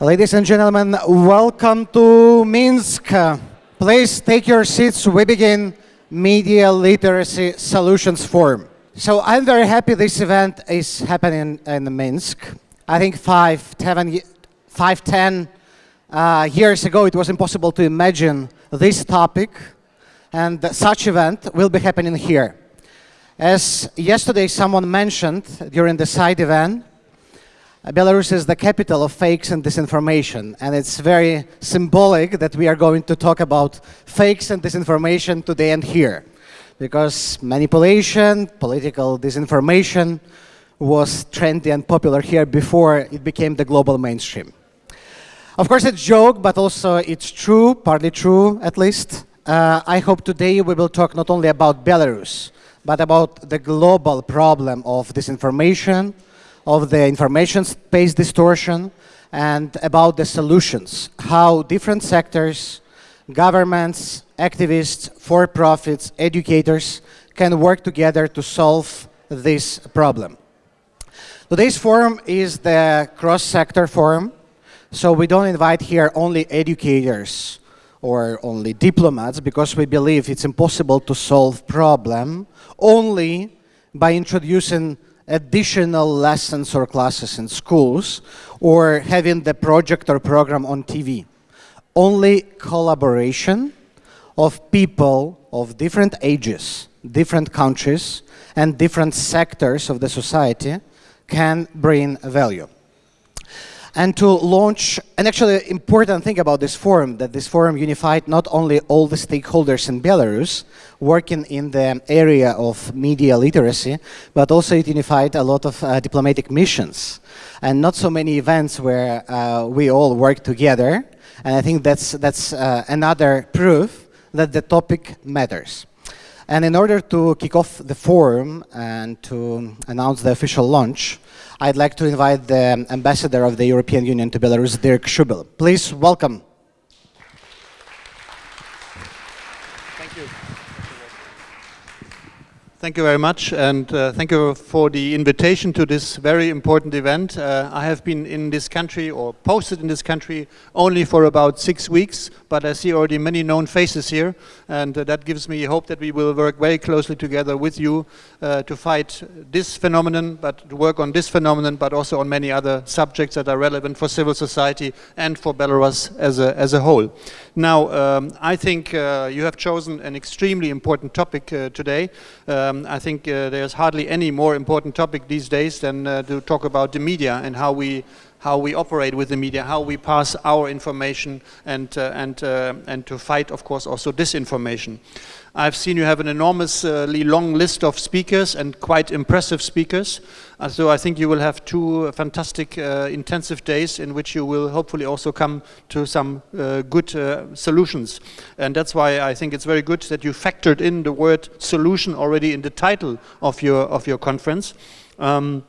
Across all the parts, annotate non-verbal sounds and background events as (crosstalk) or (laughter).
Ladies and gentlemen, welcome to Minsk. Please take your seats. We begin Media Literacy Solutions Forum. So I'm very happy this event is happening in Minsk. I think five, ten, five, ten uh, years ago, it was impossible to imagine this topic, and such event will be happening here. As yesterday someone mentioned during the side event, Belarus is the capital of fakes and disinformation, and it's very symbolic that we are going to talk about fakes and disinformation today and here, because manipulation, political disinformation was trendy and popular here before it became the global mainstream. Of course, it's a joke, but also it's true, partly true at least. Uh, I hope today we will talk not only about Belarus, but about the global problem of disinformation, of the information space distortion and about the solutions, how different sectors, governments, activists, for-profits, educators can work together to solve this problem. Today's forum is the cross-sector forum, so we don't invite here only educators or only diplomats because we believe it's impossible to solve problem only by introducing additional lessons or classes in schools or having the project or program on TV. Only collaboration of people of different ages, different countries, and different sectors of the society can bring value and to launch, and actually important thing about this forum, that this forum unified not only all the stakeholders in Belarus working in the area of media literacy, but also it unified a lot of uh, diplomatic missions and not so many events where uh, we all work together. And I think that's, that's uh, another proof that the topic matters. And in order to kick off the forum and to announce the official launch, I'd like to invite the ambassador of the European Union to Belarus, Dirk Schuebel. Please welcome. Thank you very much, and uh, thank you for the invitation to this very important event. Uh, I have been in this country, or posted in this country, only for about six weeks, but I see already many known faces here, and uh, that gives me hope that we will work very closely together with you uh, to fight this phenomenon, but to work on this phenomenon, but also on many other subjects that are relevant for civil society and for Belarus as a, as a whole. Now, um, I think uh, you have chosen an extremely important topic uh, today. Um, I think uh, there's hardly any more important topic these days than uh, to talk about the media and how we how we operate with the media, how we pass our information and, uh, and, uh, and to fight, of course, also disinformation. I've seen you have an enormously long list of speakers and quite impressive speakers. Uh, so I think you will have two fantastic uh, intensive days in which you will hopefully also come to some uh, good uh, solutions. And that's why I think it's very good that you factored in the word solution already in the title of your, of your conference. Um,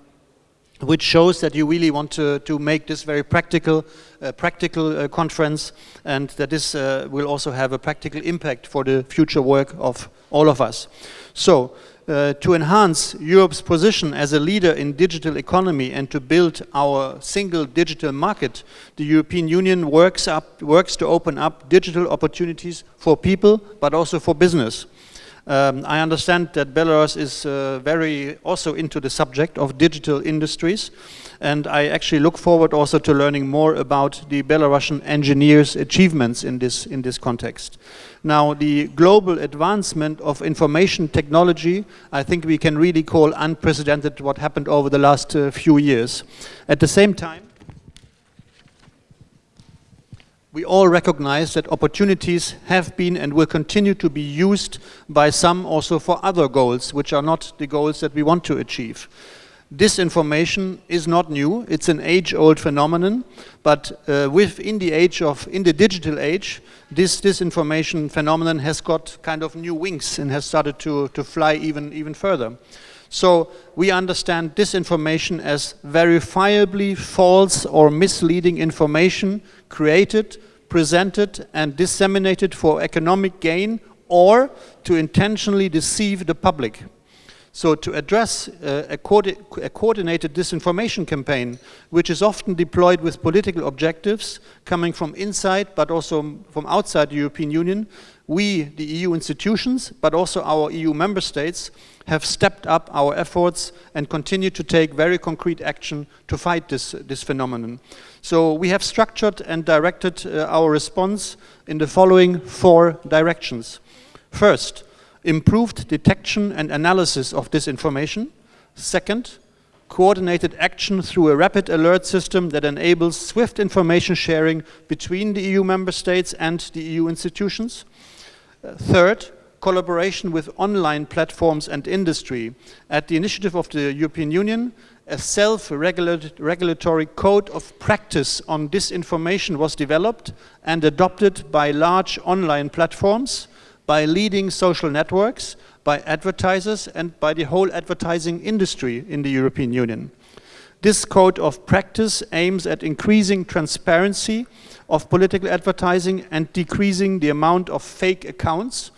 which shows that you really want to, to make this very practical, uh, practical uh, conference and that this uh, will also have a practical impact for the future work of all of us. So, uh, to enhance Europe's position as a leader in digital economy and to build our single digital market, the European Union works, up, works to open up digital opportunities for people, but also for business. Um, I understand that Belarus is uh, very also into the subject of digital industries and I actually look forward also to learning more about the Belarusian engineers' achievements in this, in this context. Now, the global advancement of information technology, I think we can really call unprecedented what happened over the last uh, few years. At the same time, we all recognize that opportunities have been and will continue to be used by some also for other goals, which are not the goals that we want to achieve. Disinformation is not new, it's an age-old phenomenon, but uh, within the age of, in the digital age, this disinformation phenomenon has got kind of new wings and has started to, to fly even, even further. So we understand disinformation as verifiably false or misleading information created, presented and disseminated for economic gain or to intentionally deceive the public. So to address uh, a, co a, coordinated disinformation campaign, which is often deployed with political objectives coming from inside but also from outside the European Union, we, the EU institutions, but also our EU member states, have stepped up our efforts and continue to take very concrete action to fight this, this phenomenon. So we have structured and directed uh, our response in the following four directions. First, improved detection and analysis of disinformation. Second, coordinated action through a rapid alert system that enables swift information sharing between the EU member states and the EU institutions. Third, collaboration with online platforms and industry. At the initiative of the European Union, a self-regulatory code of practice on disinformation was developed and adopted by large online platforms by leading social networks, by advertisers and by the whole advertising industry in the European Union. This code of practice aims at increasing transparency of political advertising and decreasing the amount of fake accounts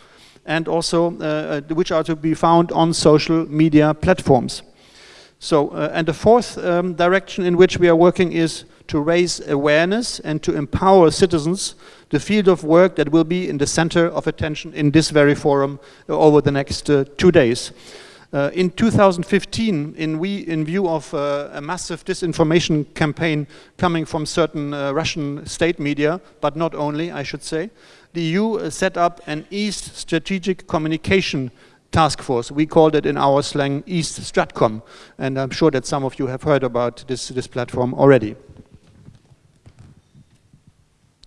and also uh, uh which are to be found on social media platforms. So, uh, and the fourth um, direction in which we are working is to raise awareness and to empower citizens, the field of work that will be in the center of attention in this very forum over the next uh, two days. Uh, in 2015, in, we, in view of uh, a massive disinformation campaign coming from certain Russian state media, but not only, I should say, the EU uh, set up an East Strategic Communication task force. We called it in our slang East Stratcom, and I'm sure that some of you have heard about this, this platform already.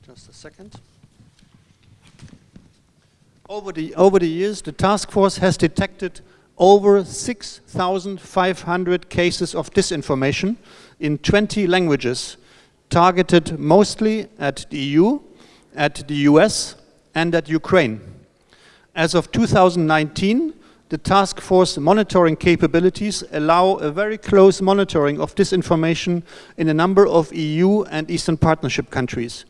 Just a second. Over the, over the years, the task force has detected over 6,500 cases of disinformation in 20 languages, targeted mostly at the EU, at the US, and at Ukraine. As of 2019, the task force monitoring capabilities allow a very close monitoring of disinformation in a number of EU and Eastern Partnership countries.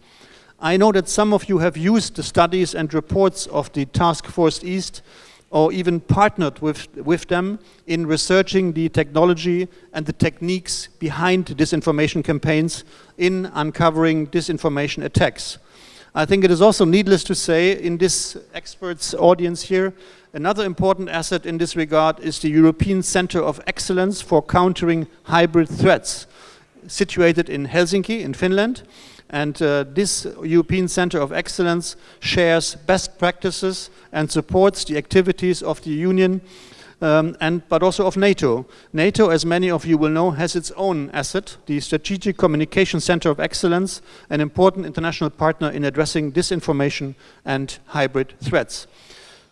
I know that some of you have used the studies and reports of the Task Force East or even partnered with, with them in researching the technology and the techniques behind disinformation campaigns in uncovering disinformation attacks. I think it is also needless to say in this experts audience here Another important asset in this regard is the European Center of Excellence for Countering Hybrid Threats, situated in Helsinki, in Finland. And uh, this European Center of Excellence shares best practices and supports the activities of the Union um, and, but also of NATO. NATO, as many of you will know, has its own asset, the Strategic Communication Center of Excellence, an important international partner in addressing disinformation and hybrid threats.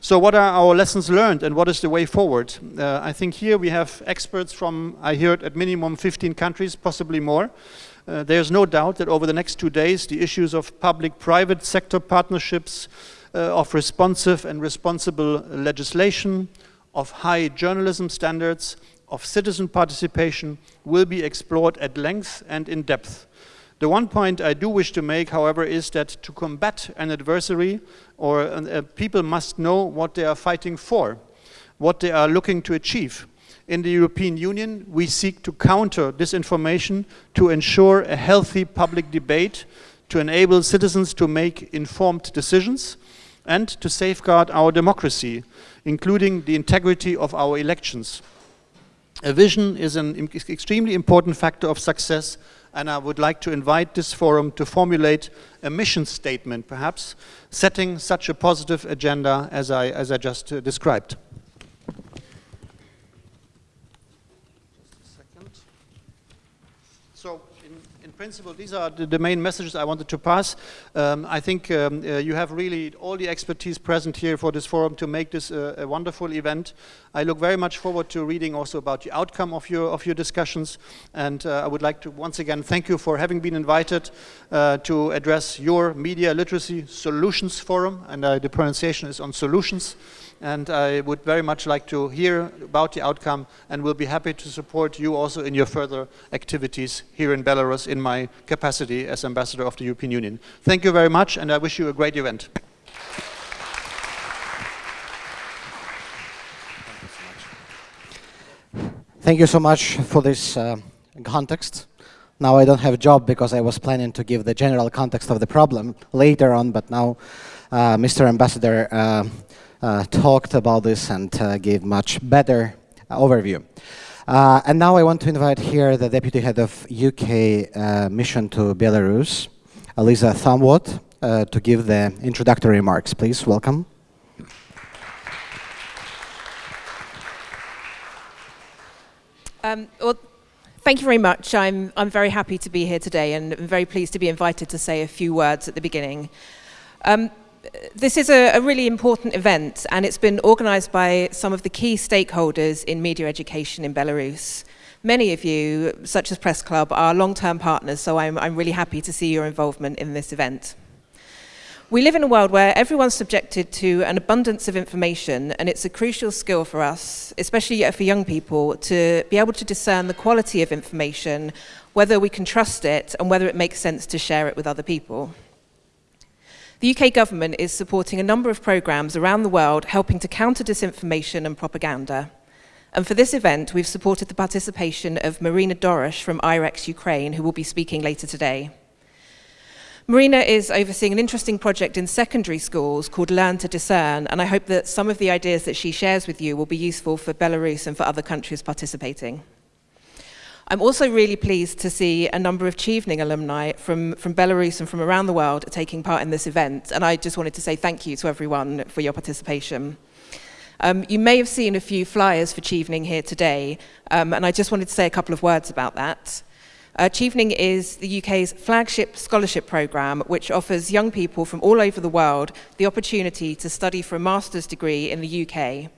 So what are our lessons learned and what is the way forward? Uh, I think here we have experts from, I heard, at minimum 15 countries, possibly more. Uh, there's no doubt that over the next two days, the issues of public-private sector partnerships, uh, of responsive and responsible legislation, of high journalism standards, of citizen participation will be explored at length and in depth. The one point I do wish to make, however, is that to combat an adversary, or uh, people must know what they are fighting for, what they are looking to achieve. In the European Union, we seek to counter disinformation to ensure a healthy public debate, to enable citizens to make informed decisions, and to safeguard our democracy, including the integrity of our elections. A vision is an extremely important factor of success and I would like to invite this forum to formulate a mission statement, perhaps, setting such a positive agenda as I, as I just uh, described. So principle, these are the, the, main messages I wanted to pass. Um, I think um, uh, you have really all the expertise present here for this forum to make this uh, a wonderful event. I look very much forward to reading also about the outcome of your, of your discussions. And uh, I would like to once again thank you for having been invited uh, to address your Media Literacy Solutions Forum. And uh, the pronunciation is on solutions and I would very much like to hear about the outcome and will be happy to support you also in your further activities here in Belarus in my capacity as Ambassador of the European Union. Thank you very much and I wish you a great event. Thank you so much for this uh, context. Now I don't have a job because I was planning to give the general context of the problem later on, but now uh, Mr. Ambassador uh, talked about this and uh, gave much better overview. Uh, and now I want to invite here the Deputy Head of UK uh, Mission to Belarus, Eliza Thumwood, to give the introductory remarks. Please, welcome. Um, well, thank you very much. I'm, I'm very happy to be here today and I'm very pleased to be invited to say a few words at the beginning. Um, this is a, a, really important event and it's been organised by some of the key stakeholders in media education in Belarus. Many of you, such as Press Club, are long-term partners, so I'm, I'm really happy to see your involvement in this event. We live in a world where everyone's subjected to an abundance of information, and it's a crucial skill for us, especially for young people, to be able to discern the quality of information, whether we can trust it, and whether it makes sense to share it with other people. The UK government is supporting a number of programs around the world helping to counter disinformation and propaganda. And for this event, we've supported the participation of Marina Dorosh from IREX Ukraine, who will be speaking later today. Marina is overseeing an interesting project in secondary schools called Learn to Discern, and I hope that some of the ideas that she shares with you will be useful for Belarus and for other countries participating. I'm also really pleased to see a number of Chevening alumni from, from Belarus and from around the world taking part in this event, and I just wanted to say thank you to everyone for your participation. Um, you may have seen a few flyers for Chevening here today, um, and I just wanted to say a couple of words about that. Uh, Chevening is the UK's flagship scholarship programme, which offers young people from all over the world the opportunity to study for a master's degree in the UK.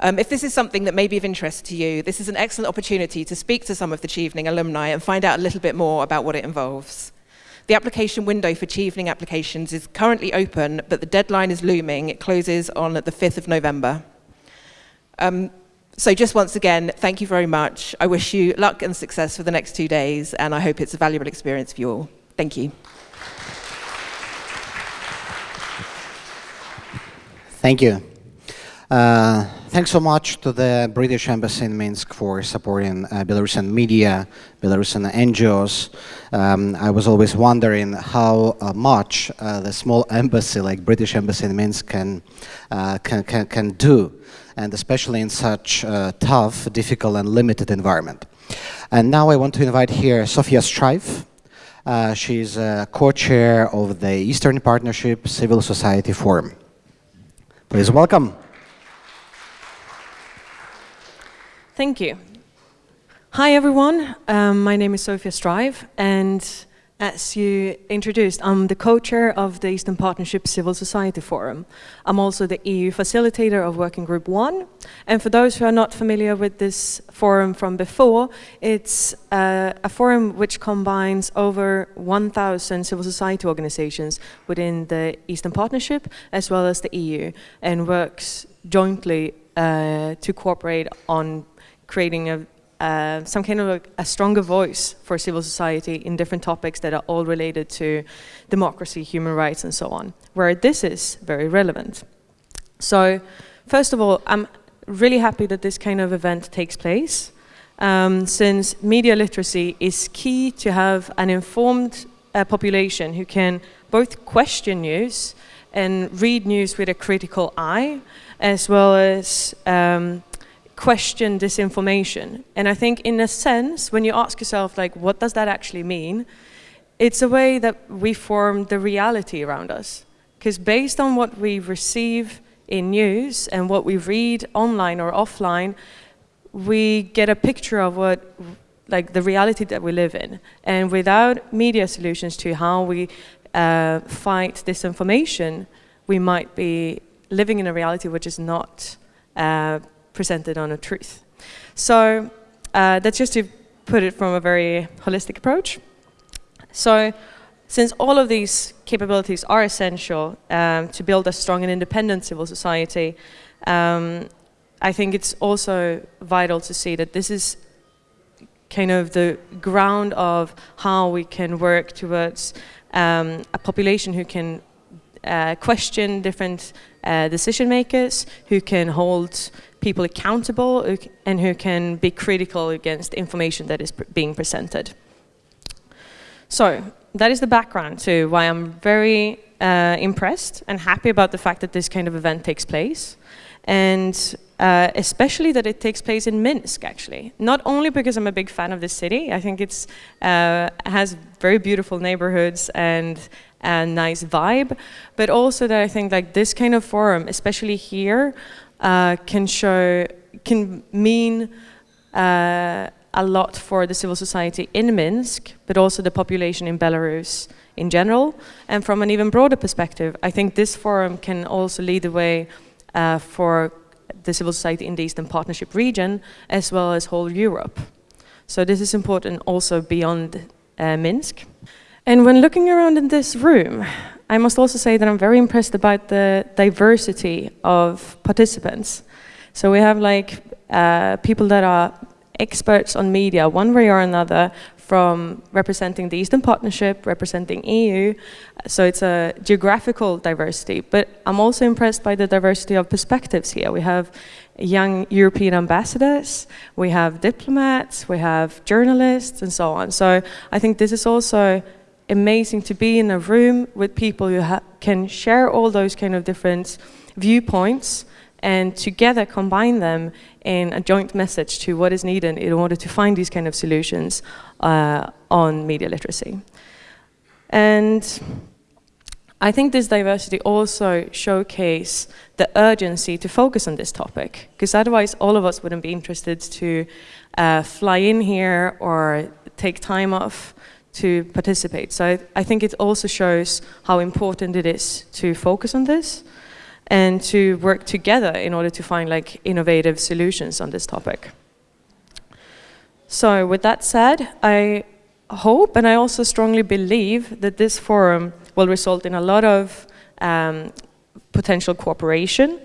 Um, if this is something that may be of interest to you, this is an excellent opportunity to speak to some of the Chevening alumni and find out a little bit more about what it involves. The application window for Chevening applications is currently open, but the deadline is looming. It closes on the 5th of November. Um, so just once again, thank you very much. I wish you luck and success for the next two days, and I hope it's a valuable experience for you all. Thank you. Thank you. Uh, thanks so much to the British Embassy in Minsk for supporting uh, Belarusian media, Belarusian NGOs. Um, I was always wondering how uh, much uh, the small (laughs) embassy like British Embassy in Minsk can, uh, can, can, can do and especially in such a tough, difficult and limited environment. And now I want to invite here Sofia Strive. Uh, she's a co-chair of the Eastern Partnership Civil Society Forum. Please welcome. Thank you. Hi everyone, um, my name is Sophia Strive and as you introduced, I'm the co-chair of the Eastern Partnership Civil Society Forum. I'm also the EU facilitator of Working Group 1. And for those who are not familiar with this forum from before, it's uh, a forum which combines over 1,000 civil society organizations within the Eastern Partnership as well as the EU and works jointly uh, to cooperate on creating a uh, some kind of a, a, stronger voice for civil society in different topics that are all related to democracy, human rights, and so on, where this is very relevant. So, first of all, I'm really happy that this kind of event takes place, um, since media literacy is key to have an informed uh, population who can both question news and read news with a critical eye, as well as um, question disinformation. And I think in a sense, when you ask yourself, like, what does that actually mean? It's a way that we form the reality around us. Because based on what we receive in news and what we read online or offline, we get a picture of what like the reality that we live in. And without media solutions to how we uh, fight disinformation, we might be living in a reality which is not uh, presented on a truth. So uh, that's just to put it from a very holistic approach. So since all of these capabilities are essential um, to build a strong and independent civil society, um, I think it's also vital to see that this is kind of the ground of how we can work towards um, a population who can uh, question different uh, decision makers, who can hold people accountable, and who can be critical against information that is being presented. So that is the background to why I'm very uh, impressed and happy about the fact that this kind of event takes place. And uh, especially that it takes place in Minsk, actually. Not only because I'm a big fan of the city, I think it uh, has very beautiful neighborhoods and a nice vibe, but also that I think like this kind of forum, especially here, uh, can show, can mean uh, a lot for the civil society in Minsk, but also the population in Belarus in general. And from an even broader perspective, I think this forum can also lead the way uh, for the civil society in the Eastern Partnership region, as well as whole Europe. So this is important also beyond uh, Minsk. And when looking around in this room, I must also say that I'm very impressed about the diversity of participants. So we have like uh, people that are experts on media one way or another from representing the Eastern Partnership, representing EU, so it's a geographical diversity. But I'm also impressed by the diversity of perspectives here. We have young European ambassadors, we have diplomats, we have journalists, and so on. So I think this is also amazing to be in a room with people who can share all those kind of different viewpoints and together combine them in a joint message to what is needed in order to find these kind of solutions uh, on media literacy. And I think this diversity also showcase the urgency to focus on this topic, because otherwise all of us wouldn't be interested to uh, fly in here or take time off to participate. So I, think it also shows how important it is to focus on this and to work together in order to find like innovative solutions on this topic. So with that said, I hope and I also strongly believe that this forum will result in a lot of um, potential cooperation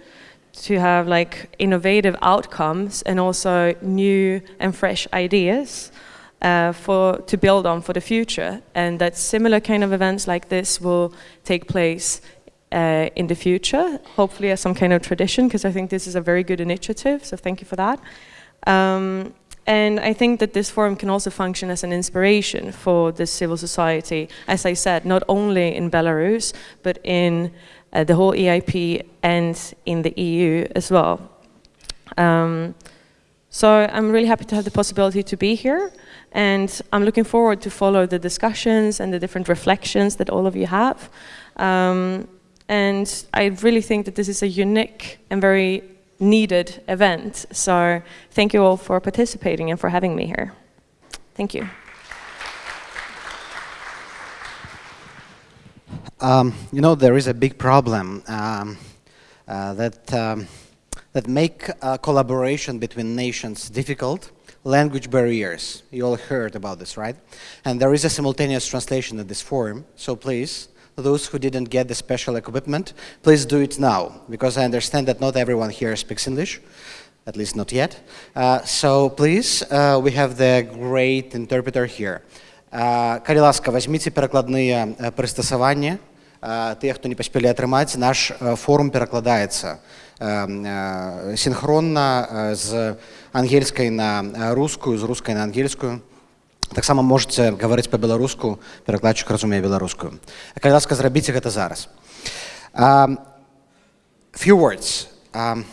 to have like innovative outcomes and also new and fresh ideas uh, for to build on for the future and that similar kind of events like this will take place uh, in the future, hopefully as some kind of tradition, because I think this is a very good initiative, so thank you for that. Um, and I think that this forum can also function as an inspiration for the civil society, as I said, not only in Belarus, but in uh, the whole EIP and in the EU as well. Um, so I'm really happy to have the possibility to be here, and I'm looking forward to follow the discussions and the different reflections that all of you have. Um, and I really think that this is a unique and very needed event. So thank you all for participating and for having me here. Thank you. Um, you know, there is a big problem um, uh, that, um, that make uh, collaboration between nations difficult. Language barriers, you all heard about this, right? And there is a simultaneous translation in this forum, so please, those who didn't get the special equipment, please do it now, because I understand that not everyone here speaks English, at least not yet. Uh, so please, uh, we have the great interpreter here. Uh, калі ласка, возьмите перакладныя uh, прыстасаванні. Uh, тыя, хто не паспелі атрымаць, наш uh, форум перакладаецца uh, Синхронно з ангельскай на рускую, з рускай на ангельскую. Таксама можаце гаварыць па-беларуску, перакладчык разумее беларускую. Калі ласка, зрабіце гэта зараз. Um, few words. Um,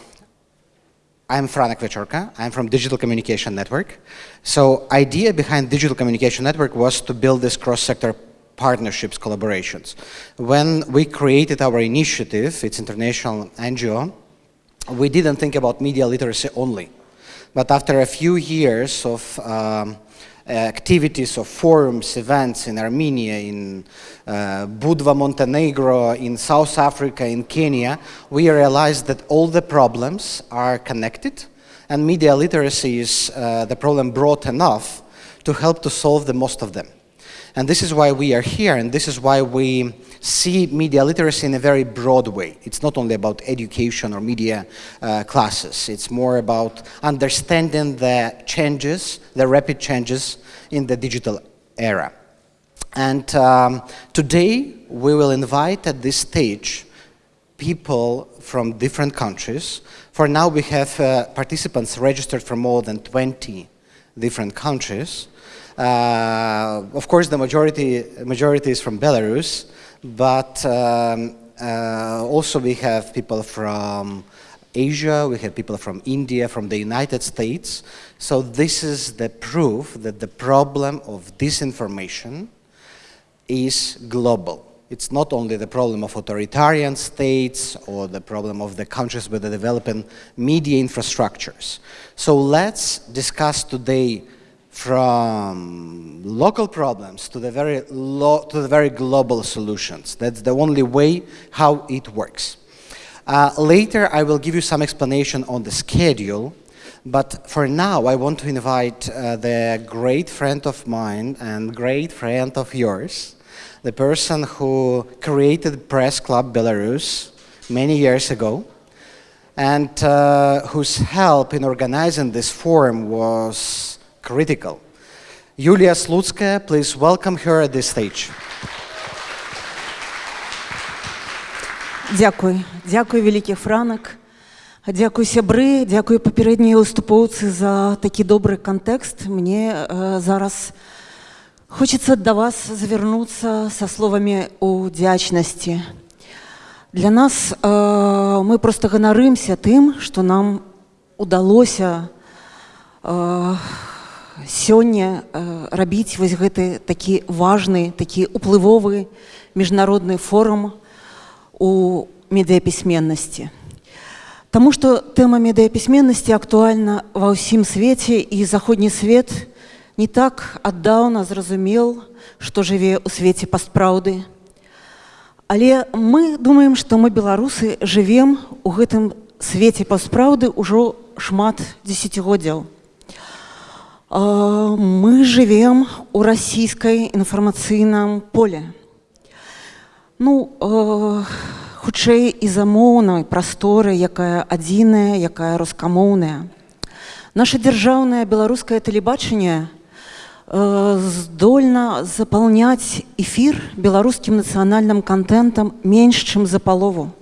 I'm Franak Viačorka. I'm from Digital Communication Network. So idea behind Digital Communication Network was to build this cross-sector partnerships, collaborations. When we created our initiative, it's international NGO, we didn't think about media literacy only. But after a few years of um, activities of forums, events in Armenia, in uh, Budva, Montenegro, in South Africa, in Kenya, we realized that all the problems are connected and media literacy is uh, the problem broad enough to help to solve the most of them. And this is why we are here, and this is why we see media literacy in a very broad way. It's not only about education or media uh, classes. It's more about understanding the changes, the rapid changes in the digital era. And um, today we will invite at this stage people from different countries. For now we have uh, participants registered from more than 20 different countries. Uh, of course the majority, majority is from Belarus, but um, uh, also we have people from Asia, we have people from India, from the United States. So this is the proof that the problem of disinformation is global. It's not only the problem of authoritarian states or the problem of the countries with the developing media infrastructures. So let's discuss today from local problems to the very to the very global solutions. That's the only way how it works. Uh, later, I will give you some explanation on the schedule, but for now, I want to invite uh, the great friend of mine and great friend of yours, the person who created Press Club Belarus many years ago, and uh, whose help in organizing this forum was critical. Yulia Slutskaya, please welcome her at this stage. Дякую, дякую, вялікі франак. Дякую сябры, дякую папярэднія выступоўцы за такі добры кантэкст. Мне э, зараз хочется да вас завярнуцца са словамі удзячнасці. Для нас э, мы просто ганарымся тым, што нам удалося э, сёння э, рабіць вось гэты такі важны, такі уплывовы міжнародны форум, у медыяпісьменнасці. Таму што тэма медыяпісьменнасці актуальна ва ўсім свеце і заходні свет не так аддаўна зразумел, што жыве ў свеце пастпраўды. Але мы думаем, што мы беларусы жывем у гэтым свеце пастпраўды ўжо шмат дзесяцігоддзяў. Мы жывем у расійскай інфармацыйным поле. Ну, э, хутчэй і замоўнай прасторы, якая адзіная, якая рускамоўная. Наша дзяржаўнае беларускае тэлебачанне э, здольна запаўняць эфір беларускім нацыянальным кантэнтам менш, чым за палову.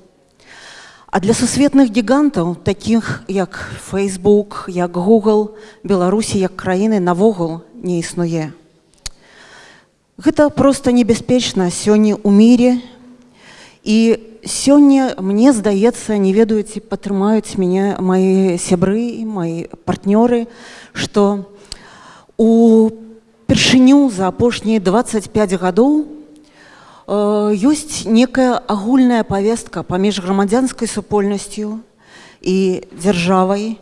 А для сусветных гігантаў, такіх як Facebook, як Google, Беларусі як краіны навогул не існуе. Гэта проста небяспечна сёння ў міре. І сёння мне здаецца, не ведаюць, падтрымаюць мяне мои сябры, мои партнёры, што у першыню за апошнія 25 гадоў э, ёсць некая агульная павестка паміж грамадзянскай супольнасцю і дзяржавай,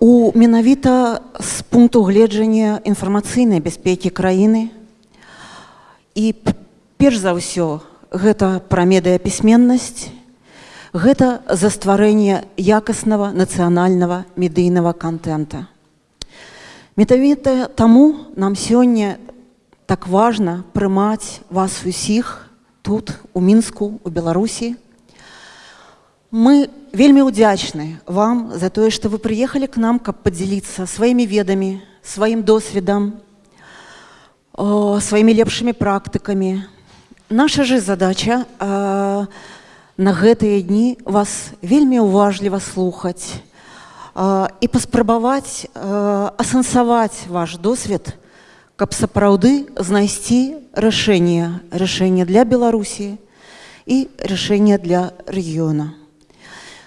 у менавіта з пункту гледжання інфармацыйнай бяспекі краіны і перш за ўсё гэта пра медыяпісьменнасць гэта за стварэнне якаснага нацыянальнага медыйнага контента метавіта таму нам сёння так важна прымаць вас усіх тут у мінску у беларусі мы вельмі ўдзячны вам за тое, што вы прыехалі к нам, каб падзяліцца сваімі ведамі, сваім досведам, сваімі лепшымі практыкамі. Наша же задача а, на гэтыя дні вас вельмі уважліва слухаць а, і паспрабаваць асэнсаваць ваш досвед, каб сапраўды знайсці рашэнне рашэнне для Беларусі і рашэнне для рэгіёна.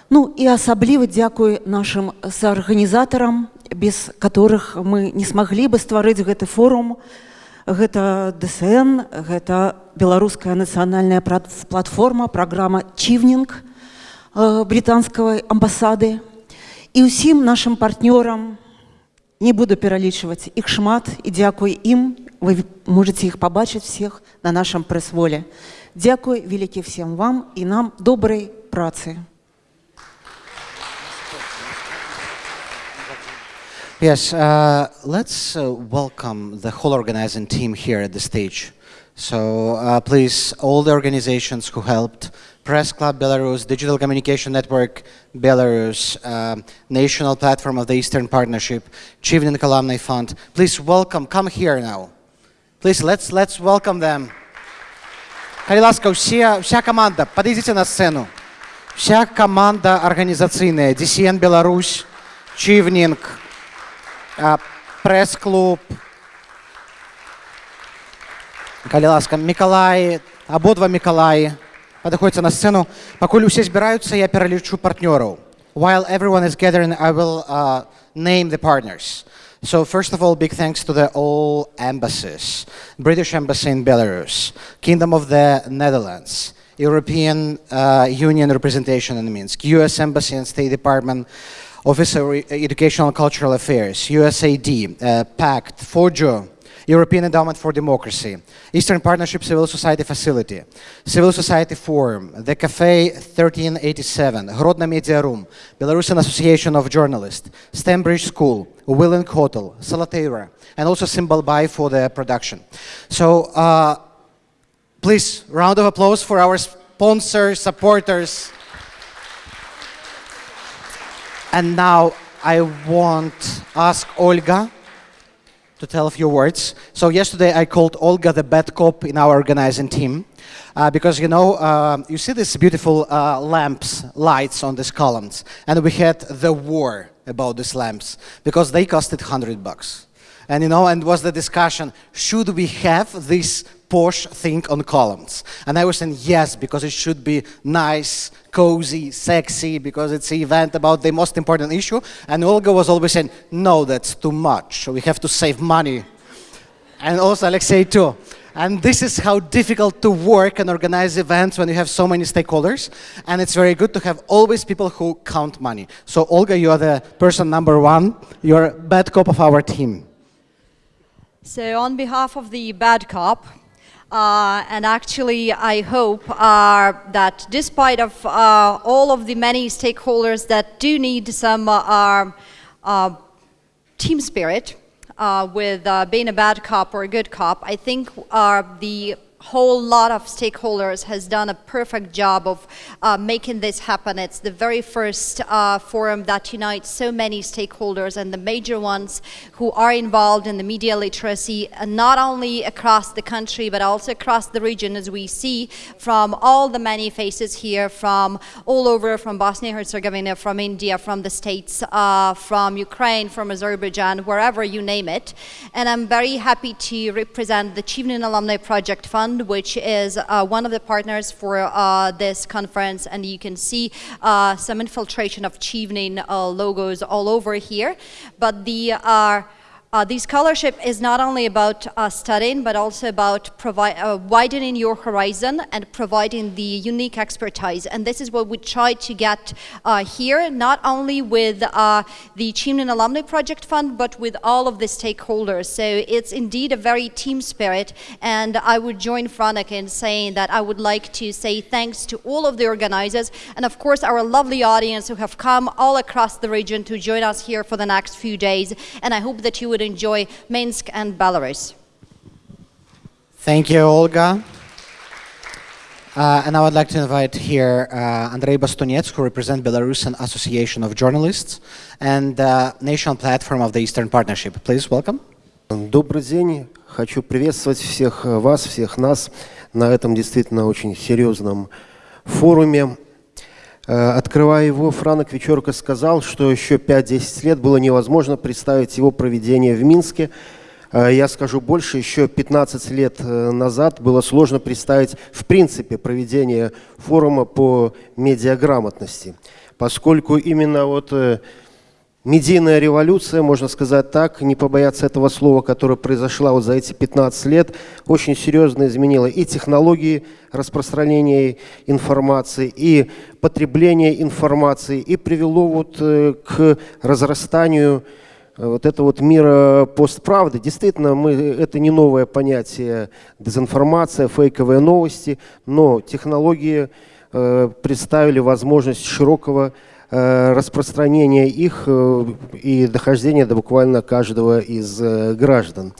Ну і асабліва дзякуй нашим саарганізатарам, без которых мы не смаглі бы стварыць гэты форум. Гэта ДСН, гэта беларуская нацыянальная платформа, праграма Чівнінг э, брытанскай амбасады. І ўсім нашим партнёрам не буду пералічваць іх шмат і дзякуй ім, вы можете іх пабачыць всех на нашем прэс-воле. Дзякуй вялікі всем вам і нам добрай працы. Yes, uh, let's uh, welcome the whole organizing team here at the stage. So uh, please, all the organizations who helped, Press Club Belarus, Digital Communication Network Belarus, uh, National Platform of the Eastern Partnership, Chevening Alumni Fund. Please welcome, come here now. Please, let's, let's welcome them. Хай вся, вся команда, подойдите на сцену. Вся команда организационная, DCN Беларусь, Чивнинг, пресс-клуб. Калиласка, Миколай, ободва Миколаи подходите на сцену. Пакуль усе збираюцца, я пералічу партнёраў. While everyone is gathering, I will uh, name the partners. So first of all, big thanks to the all embassies. British Embassy in Belarus, Kingdom of the Netherlands, European uh, Union representation in Minsk, US Embassy and State Department, Office of Re- Educational and Cultural Affairs, USAID, uh, PACT, FOJO, European Endowment for Democracy, Eastern Partnership Civil Society Facility, Civil Society Forum, the Cafe 1387, Grodno Media Room, Belarusian Association of Journalists, Stambridge School, Willing Hotel, Salatera, and also Symbol Buy for the production. So uh, please, round of applause for our sponsors, supporters. And now I want ask Olga to tell a few words. So yesterday I called Olga the bad cop in our organizing team. Uh, because you know, uh, you see these beautiful uh, lamps, lights on these columns, and we had the war about these lamps because they costed hundred bucks, and you know, and was the discussion: should we have this posh thing on columns? And I was saying yes because it should be nice, cozy, sexy, because it's an event about the most important issue. And Olga was always saying, no, that's too much. We have to save money and also Alexei too. And this is how difficult to work and organize events when you have so many stakeholders. And it's very good to have always people who count money. So Olga, you are the person number one. You're bad cop of our team. So on behalf of the bad cop, uh, and actually I hope uh, that despite of uh, all of the many stakeholders that do need some uh, uh, team spirit uh, with being a bad cop or a good cop, I think the whole lot of stakeholders has done a perfect job of uh, making this happen. It's the very first uh, forum that unites so many stakeholders and the major ones who are involved in the media literacy, uh, not only across the country, but also across the region, as we see from all the many faces here from all over, from Bosnia-Herzegovina, from India, from the States, uh, from Ukraine, from Azerbaijan, wherever you name it. And I'm very happy to represent the Chevening Alumni Project Fund, which is uh, one of the partners for uh, this conference. And you can see uh, some infiltration of Chevening uh, logos all over here. But the uh, the scholarship is not only about uh, studying, but also about uh, widening your horizon and providing the unique expertise. And this is what we try to get uh, here, not only with uh, the Chevening Alumni Project Fund, but with all of the stakeholders. So it's indeed a very team spirit. And I would join Franak in saying that I would like to say thanks to all of the organizers, and of course our lovely audience who have come all across the region to join us here for the next few days. And I hope that you would enjoy Minsk and Belarus. Thank you, Olga. Uh, and I would like to invite here uh, Andrei Bastunets, who represents Belarusian Association of Journalists and uh, National Platform of the Eastern Partnership. Please welcome. Добрый день. Хочу приветствовать всех э, вас, всех нас на этом действительно очень серьезном форуме. Э, Открывая его, Франок Вечерко сказал, что еще 5-10 лет было невозможно представить его проведение в Минске. Э, Я скажу больше, еще 15 лет э, назад было сложно представить в принципе проведение форума по медиаграмотности, поскольку именно вот Медийная революция, можно сказать так, не побояться этого слова, которая произошла вот за эти 15 лет, очень серьезно изменила и технологии распространения информации, и потребления информации, и привело вот э, к разрастанию э, вот этого вот мира постправды. Действительно, мы, это не новое понятие дезинформация, фейковые новости, но технологии э, представили возможность широкого э, распространения их э, и дохождения до буквально каждого из э, граждан.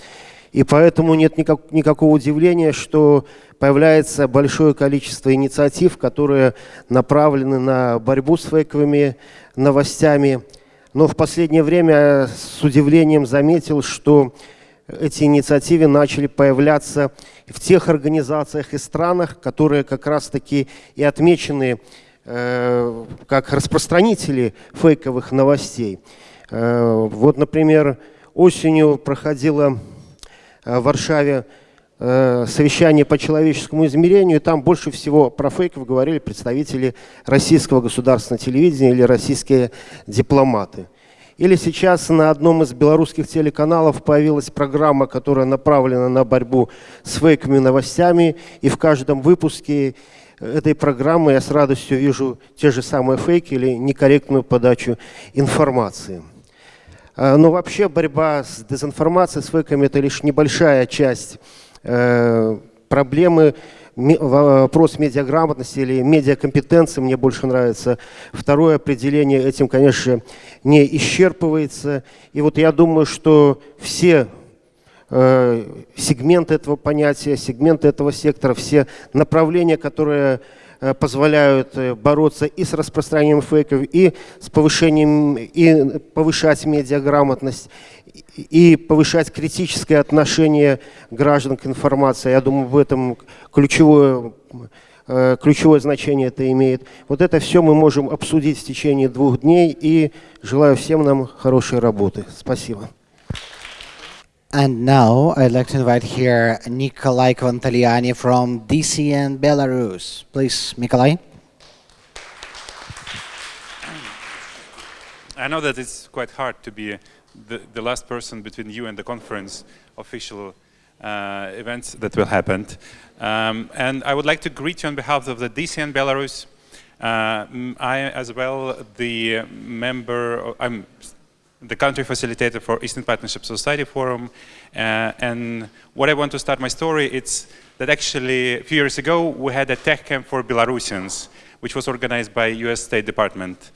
И поэтому нет никак- никакого удивления, что появляется большое количество инициатив, которые направлены на борьбу с фейковыми новостями. Но в последнее время с удивлением заметил, что эти инициативы начали появляться в тех организациях и странах, которые как раз-таки и отмечены как распространители фейковых новостей. Э, вот, например, осенью проходило э, в Варшаве э, совещание по человеческому измерению, и там больше всего про фейков говорили представители российского государственного телевидения или российские дипломаты. Или сейчас на одном из белорусских телеканалов появилась программа, которая направлена на борьбу с фейковыми новостями, и в каждом выпуске этой программы я с радостью вижу те же самые фейки или некорректную подачу информации. А, но вообще борьба с дезинформацией, с фейками – это лишь небольшая часть э, проблемы вопрос медиаграмотности или медиакомпетенции мне больше нравится. Второе определение этим, конечно, не исчерпывается. И вот я думаю, что все сегменты этого понятия, сегменты этого сектора, все направления, которые э, позволяют э, бороться и с распространением фейков, и с повышением, и повышать медиаграмотность, и повышать критическое отношение граждан к информации. Я думаю, в этом ключевое, э, ключевое значение это имеет. Вот это все мы можем обсудить в течение двух дней. И желаю всем нам хорошей работы. Спасибо. And now I'd like to invite here Nikolai Kvantaliani from DCN Belarus. Please, Nikolai. I know that it's quite hard to be the, the last person between you and the conference official uh, events that will happen. Um, and I would like to greet you on behalf of the DCN Belarus. Uh, I, as well, the member, I'm the country facilitator for Eastern Partnership Society Forum. Uh, and what I want to start my story, it's that actually a few years ago, we had a tech camp for Belarusians, which was organized by US State Department.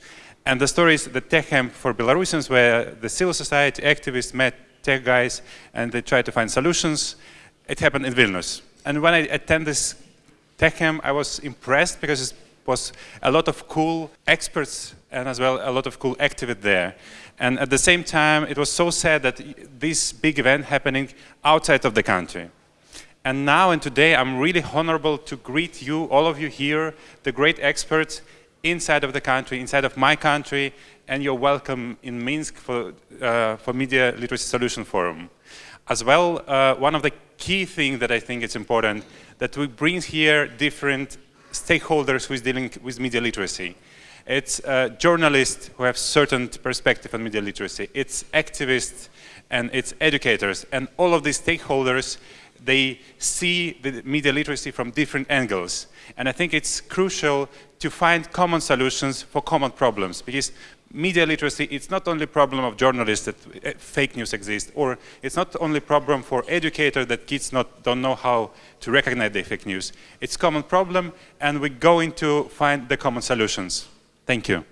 And the story is the tech camp for Belarusians where the civil society activists met tech guys and they tried to find solutions. It happened in Vilnius. And when I attended this tech camp, I was impressed because it was a lot of cool experts and as well a lot of cool activists there. And at the same time, it was so sad that this big event happening outside of the country. And now and today, I'm really honorable to greet you, all of you here, the great experts, inside of the country, inside of my country, and you're welcome in Minsk for, uh, for Media Literacy Solution Forum. As well, uh, one of the key things that I think is important, that we bring here different stakeholders who is dealing with media literacy. It's uh, journalists who have certain perspective on media literacy. It's activists and it's educators. And all of these stakeholders, they see the media literacy from different angles. And I think it's crucial to find common solutions for common problems because media literacy it's not only problem of journalists that uh, fake news exists or it's not only problem for educators that kids not, don't know how to recognize the fake news. It's a common problem and we're going to find the common solutions. Thank you.